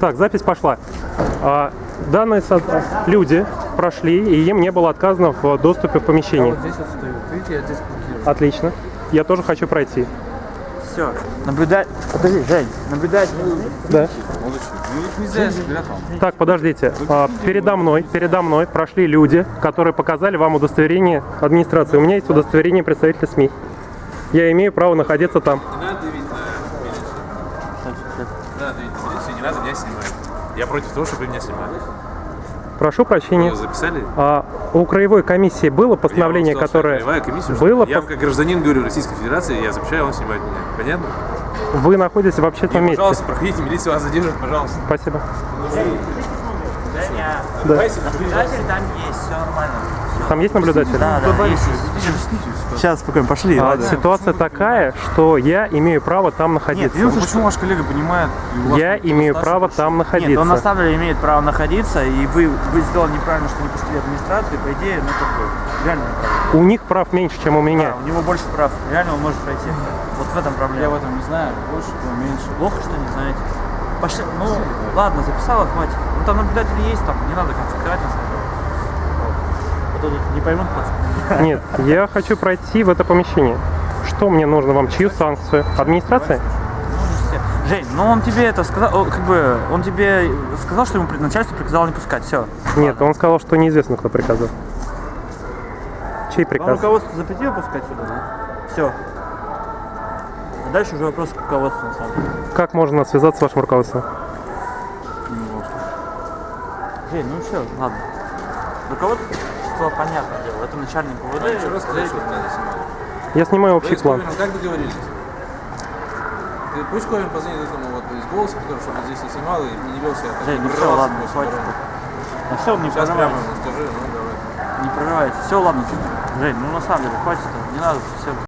Так, запись пошла. А, данные люди прошли, и им не было отказано в доступе в помещение. здесь вот стою. Видите, я здесь блокирую. Отлично. Я тоже хочу пройти. Все. Наблюдать. Подожди, Жень. Наблюдать. Да. Ну. Так, подождите. А, передо мной, передо мной прошли люди, которые показали вам удостоверение администрации. У меня есть удостоверение представителя СМИ. Я имею право находиться там. Не надо давить на милицию. Давить на милицию, не надо меня снимать. Я против того, чтобы меня снимали. Прошу прощения. Вы записали? А у краевой комиссии было постановление, Я вам сказал, которое краевая комиссия, было, Я как гражданин говорю Российской Федерации, я запрещаю вам снимать меня. Понятно? вы находитесь в общественном месте. Пожалуйста, проходите, милиция вас задержит, пожалуйста. Спасибо. Давайте, Наблюдатель там есть, все нормально. Там есть наблюдатель? Да, да, есть. Сейчас, спокойно, пошли. А, ладно. ситуация такая, что я имею право там Нет, находиться. видишь, Почему ваш коллега понимает? Я имею право там находиться. Нет, он на самом деле имеет право находиться, и вы, вы сделали неправильно, что не пустили администрацию, по идее, ну как бы, реально неправильно. У них прав меньше, чем у меня. Да, у него больше прав, реально он может пройти. Вот в этом проблема. Я в этом не знаю, больше, меньше. Плохо, что не знаете. Пошли, ну ладно, записала, хватит. Там наблюдатели есть, там не надо самом деле. Вот. А не поймут пацаны. Нет, я хочу пройти в это помещение. Что мне нужно вам? Чью санкцию? Администрация? Ну. Жень, ну он тебе это сказал, как бы, он тебе сказал, что ему начальство приказало не пускать, все. Нет, он сказал, что неизвестно, кто приказал. Чей Вам приказ? руководство запретило пускать сюда, да? Все. А дальше уже вопрос к руководству, на самом деле. Как можно связаться с вашим руководством? Жень, ну все, ладно. Руководство, понятное дело, это начальник УВД. Еще раз сказать, что меня снимали. Я снимаю общий план. Ковином как договорились? Ты пусть Ковин позвонит этому вот из голоса, который чтобы здесь не снимал и не вел себя. так, Жень, не ну все, ладно, хватит. Ну все, не Сейчас прямо прорывайте. ему скажи, ну давай. Не прорывайте. Все, ладно. Жень, ну на самом деле, хватит, не надо, все.